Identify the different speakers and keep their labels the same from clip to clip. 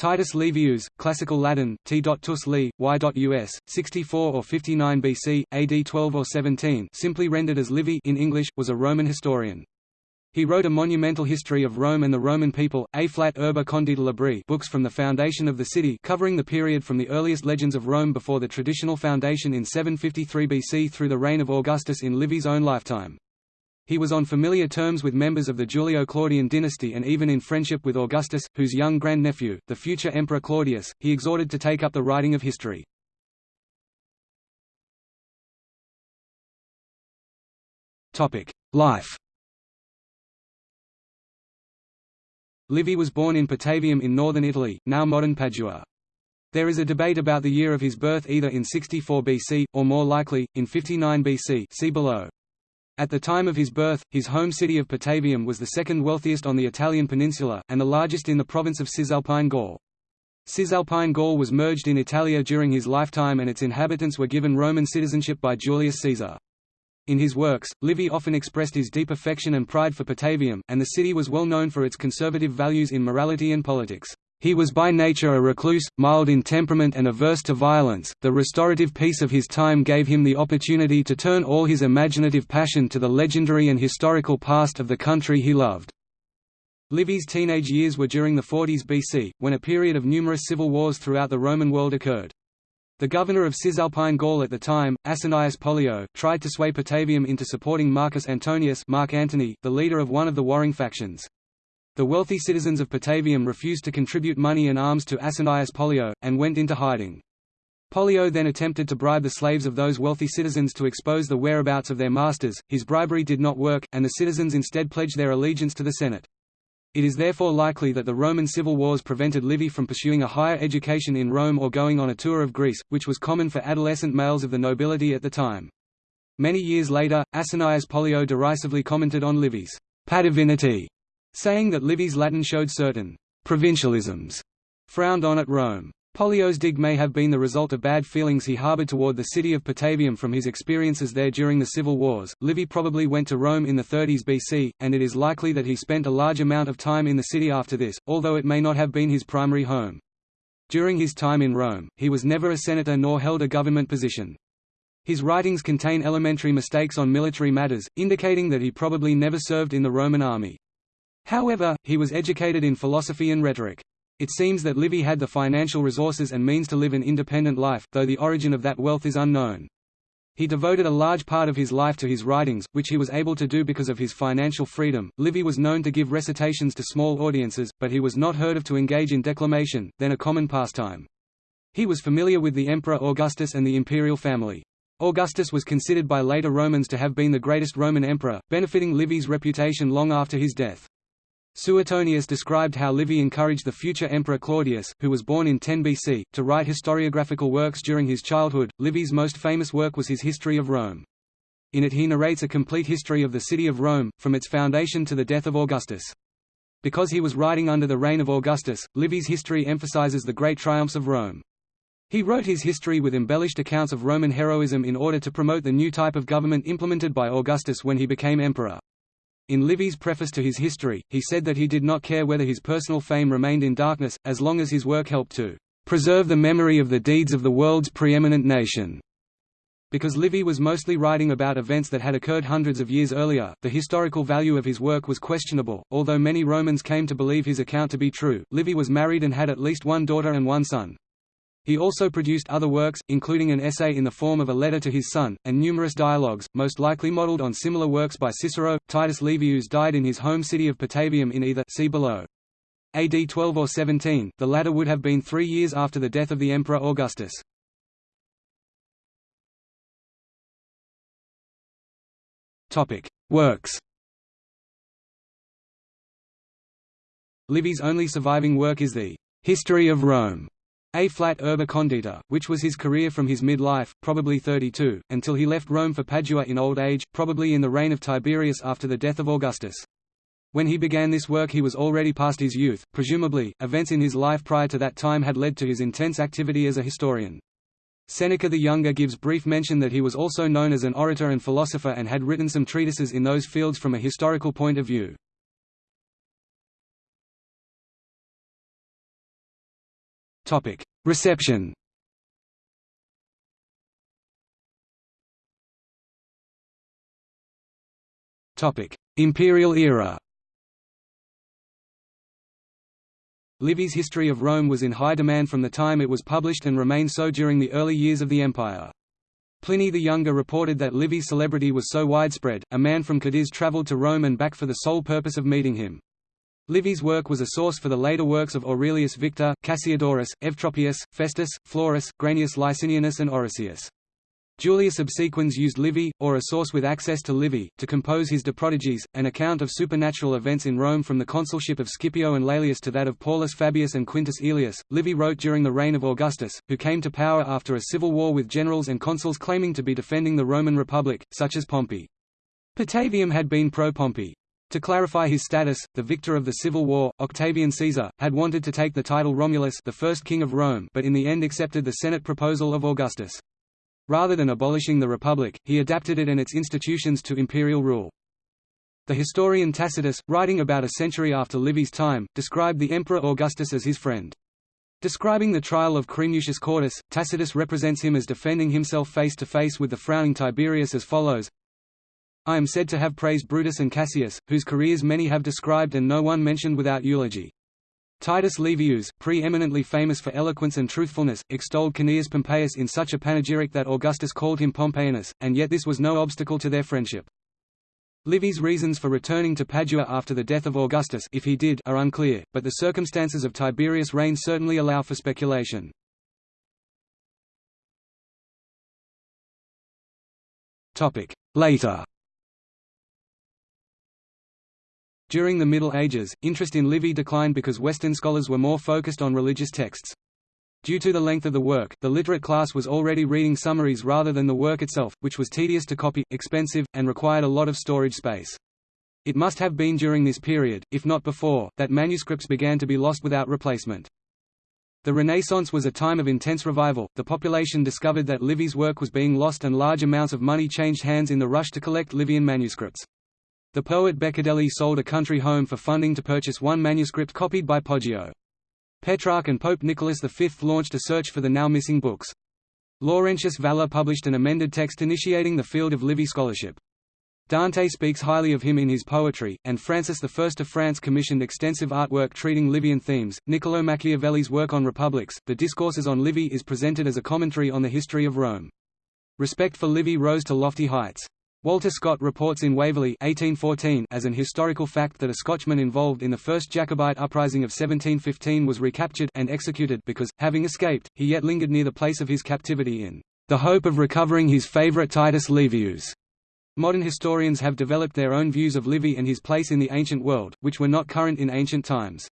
Speaker 1: Titus Livius, Classical Latin, t.tus li, y.us, 64 or 59 BC, AD 12 or 17 simply rendered as Livy in English, was a Roman historian. He wrote a monumental history of Rome and the Roman people, A flat urba condita libri books from the foundation of the city covering the period from the earliest legends of Rome before the traditional foundation in 753 BC through the reign of Augustus in Livy's own lifetime. He was on familiar terms with members of the Julio-Claudian dynasty and even in friendship with Augustus, whose young grandnephew, the future Emperor Claudius, he exhorted to take up the writing of history. Life Livy was born in Patavium in northern Italy, now modern Padua. There is a debate about the year of his birth either in 64 BC, or more likely, in 59 BC see below. At the time of his birth, his home city of Patavium was the second wealthiest on the Italian peninsula, and the largest in the province of Cisalpine Gaul. Cisalpine Gaul was merged in Italia during his lifetime and its inhabitants were given Roman citizenship by Julius Caesar. In his works, Livy often expressed his deep affection and pride for Patavium, and the city was well known for its conservative values in morality and politics. He was by nature a recluse, mild in temperament and averse to violence. The restorative peace of his time gave him the opportunity to turn all his imaginative passion to the legendary and historical past of the country he loved. Livy's teenage years were during the 40s BC, when a period of numerous civil wars throughout the Roman world occurred. The governor of Cisalpine Gaul at the time, Asinius Pollio, tried to sway Patavium into supporting Marcus Antonius Mark Antony, the leader of one of the warring factions. The wealthy citizens of Patavium refused to contribute money and arms to Asinius Pollio, and went into hiding. Pollio then attempted to bribe the slaves of those wealthy citizens to expose the whereabouts of their masters, his bribery did not work, and the citizens instead pledged their allegiance to the Senate. It is therefore likely that the Roman civil wars prevented Livy from pursuing a higher education in Rome or going on a tour of Greece, which was common for adolescent males of the nobility at the time. Many years later, Asinius Pollio derisively commented on Livy's patavinity saying that Livy's Latin showed certain provincialisms frowned on at Rome. Pollio's dig may have been the result of bad feelings he harbored toward the city of Patavium from his experiences there during the civil wars. Livy probably went to Rome in the 30s BC, and it is likely that he spent a large amount of time in the city after this, although it may not have been his primary home. During his time in Rome, he was never a senator nor held a government position. His writings contain elementary mistakes on military matters, indicating that he probably never served in the Roman army. However, he was educated in philosophy and rhetoric. It seems that Livy had the financial resources and means to live an independent life, though the origin of that wealth is unknown. He devoted a large part of his life to his writings, which he was able to do because of his financial freedom. Livy was known to give recitations to small audiences, but he was not heard of to engage in declamation, then a common pastime. He was familiar with the Emperor Augustus and the imperial family. Augustus was considered by later Romans to have been the greatest Roman emperor, benefiting Livy's reputation long after his death. Suetonius described how Livy encouraged the future emperor Claudius, who was born in 10 BC, to write historiographical works during his childhood. Livy's most famous work was his History of Rome. In it he narrates a complete history of the city of Rome, from its foundation to the death of Augustus. Because he was writing under the reign of Augustus, Livy's history emphasizes the great triumphs of Rome. He wrote his history with embellished accounts of Roman heroism in order to promote the new type of government implemented by Augustus when he became emperor. In Livy's preface to his history, he said that he did not care whether his personal fame remained in darkness, as long as his work helped to preserve the memory of the deeds of the world's preeminent nation. Because Livy was mostly writing about events that had occurred hundreds of years earlier, the historical value of his work was questionable. Although many Romans came to believe his account to be true, Livy was married and had at least one daughter and one son. He also produced other works, including an essay in the form of a letter to his son, and numerous dialogues, most likely modeled on similar works by Cicero. Titus Livius died in his home city of Patavium in either see below. AD 12 or 17, the latter would have been three years after the death of the Emperor Augustus. Works Livy's only surviving work is the History of Rome, a flat urba condita, which was his career from his mid-life, probably 32, until he left Rome for Padua in old age, probably in the reign of Tiberius after the death of Augustus. When he began this work he was already past his youth, presumably, events in his life prior to that time had led to his intense activity as a historian. Seneca the Younger gives brief mention that he was also known as an orator and philosopher and had written some treatises in those fields from a historical point of view. Reception Topic: Imperial era Livy's History of Rome was in high demand from the time it was published and remained so during the early years of the empire. Pliny the Younger reported that Livy's celebrity was so widespread, a man from Cadiz travelled to Rome and back for the sole purpose of meeting him. Livy's work was a source for the later works of Aurelius Victor, Cassiodorus, Eutropius, Festus, Florus, Granius Licinianus and Orosius. Julius Obsequens used Livy, or a source with access to Livy, to compose his De Prodigiis, an account of supernatural events in Rome from the consulship of Scipio and Laelius to that of Paulus Fabius and Quintus Aelius. Livy wrote during the reign of Augustus, who came to power after a civil war with generals and consuls claiming to be defending the Roman Republic, such as Pompey. Patavium had been pro-Pompey. To clarify his status, the victor of the civil war, Octavian Caesar, had wanted to take the title Romulus the first king of Rome but in the end accepted the Senate proposal of Augustus. Rather than abolishing the Republic, he adapted it and its institutions to imperial rule. The historian Tacitus, writing about a century after Livy's time, described the Emperor Augustus as his friend. Describing the trial of Cremutius Cordus, Tacitus represents him as defending himself face to face with the frowning Tiberius as follows I am said to have praised Brutus and Cassius, whose careers many have described and no one mentioned without eulogy. Titus Livius, pre-eminently famous for eloquence and truthfulness, extolled Cneius Pompeius in such a panegyric that Augustus called him Pompeianus, and yet this was no obstacle to their friendship. Livy's reasons for returning to Padua after the death of Augustus if he did are unclear, but the circumstances of Tiberius' reign certainly allow for speculation. Later During the Middle Ages, interest in Livy declined because Western scholars were more focused on religious texts. Due to the length of the work, the literate class was already reading summaries rather than the work itself, which was tedious to copy, expensive, and required a lot of storage space. It must have been during this period, if not before, that manuscripts began to be lost without replacement. The Renaissance was a time of intense revival, the population discovered that Livy's work was being lost and large amounts of money changed hands in the rush to collect Livian manuscripts. The poet Beccadelli sold a country home for funding to purchase one manuscript copied by Poggio. Petrarch and Pope Nicholas V launched a search for the now missing books. Laurentius Valla published an amended text initiating the field of Livy scholarship. Dante speaks highly of him in his poetry, and Francis I of France commissioned extensive artwork treating Livian themes. Niccolo Machiavelli's work on republics, The Discourses on Livy is presented as a commentary on the history of Rome. Respect for Livy rose to lofty heights. Walter Scott reports in Waverley 1814 as an historical fact that a Scotchman involved in the first Jacobite uprising of 1715 was recaptured and executed because, having escaped, he yet lingered near the place of his captivity in the hope of recovering his favourite Titus Livius. Modern historians have developed their own views of Livy and his place in the ancient world, which were not current in ancient times.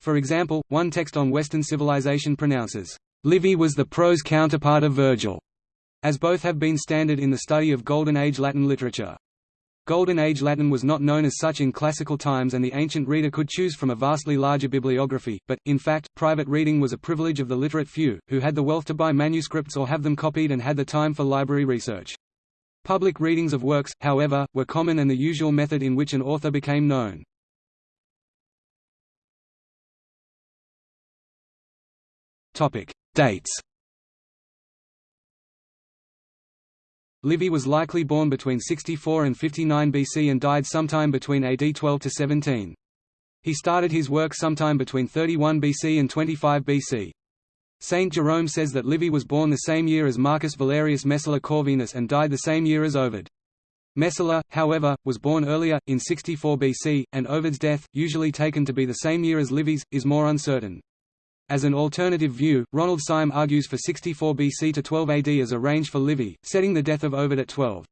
Speaker 1: For example, one text on Western civilization pronounces, Livy was the prose counterpart of Virgil as both have been standard in the study of Golden Age Latin literature. Golden Age Latin was not known as such in classical times and the ancient reader could choose from a vastly larger bibliography, but, in fact, private reading was a privilege of the literate few, who had the wealth to buy manuscripts or have them copied and had the time for library research. Public readings of works, however, were common and the usual method in which an author became known. Dates Livy was likely born between 64 and 59 BC and died sometime between AD 12 to 17. He started his work sometime between 31 BC and 25 BC. Saint Jerome says that Livy was born the same year as Marcus Valerius Messala Corvinus and died the same year as Ovid. Messala, however, was born earlier, in 64 BC, and Ovid's death, usually taken to be the same year as Livy's, is more uncertain. As an alternative view, Ronald Syme argues for 64 BC to 12 AD as a range for Livy, setting the death of Ovid at 12.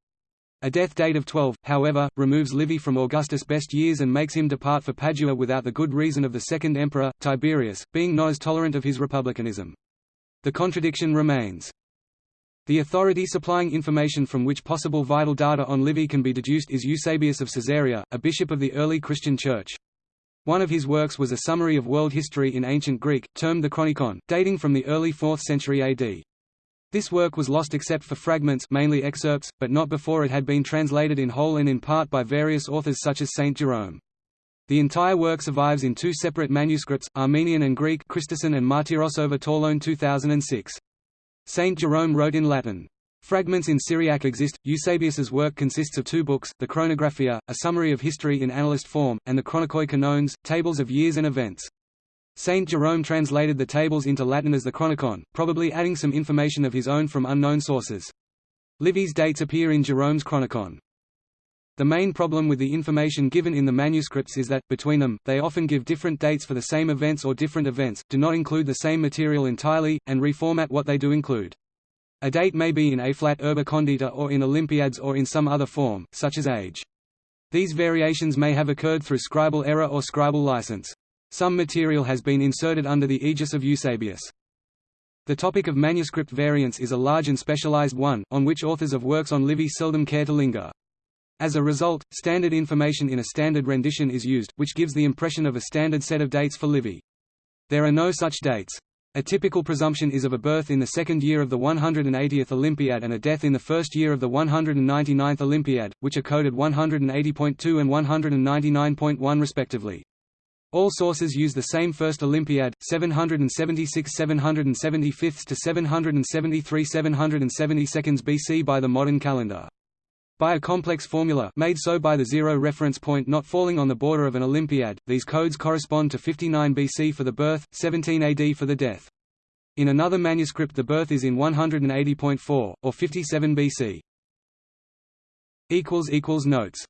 Speaker 1: A death date of 12, however, removes Livy from Augustus' best years and makes him depart for Padua without the good reason of the second emperor, Tiberius, being not as tolerant of his republicanism. The contradiction remains. The authority supplying information from which possible vital data on Livy can be deduced is Eusebius of Caesarea, a bishop of the early Christian Church. One of his works was a summary of world history in ancient Greek, termed the Chronicon, dating from the early 4th century AD. This work was lost except for fragments mainly excerpts, but not before it had been translated in whole and in part by various authors such as Saint Jerome. The entire work survives in two separate manuscripts, Armenian and Greek Christesen and Martirosova-Torlone 2006. Saint Jerome wrote in Latin. Fragments in Syriac exist. Eusebius's work consists of two books, the Chronographia, a summary of history in annalist form, and the Chronikoi Kanones, tables of years and events. Saint Jerome translated the tables into Latin as the Chronicon, probably adding some information of his own from unknown sources. Livy's dates appear in Jerome's Chronicon. The main problem with the information given in the manuscripts is that, between them, they often give different dates for the same events or different events, do not include the same material entirely, and reformat what they do include. A date may be in A flat urbe condita or in Olympiads or in some other form, such as age. These variations may have occurred through scribal error or scribal license. Some material has been inserted under the aegis of Eusebius. The topic of manuscript variants is a large and specialized one, on which authors of works on Livy seldom care to linger. As a result, standard information in a standard rendition is used, which gives the impression of a standard set of dates for Livy. There are no such dates. A typical presumption is of a birth in the second year of the 180th Olympiad and a death in the first year of the 199th Olympiad, which are coded 180.2 and 199.1 respectively. All sources use the same first Olympiad, 776 775 to 773 772 BC by the modern calendar. By a complex formula made so by the zero reference point not falling on the border of an Olympiad, these codes correspond to 59 BC for the birth, 17 AD for the death. In another manuscript the birth is in 180.4, or 57 BC. Notes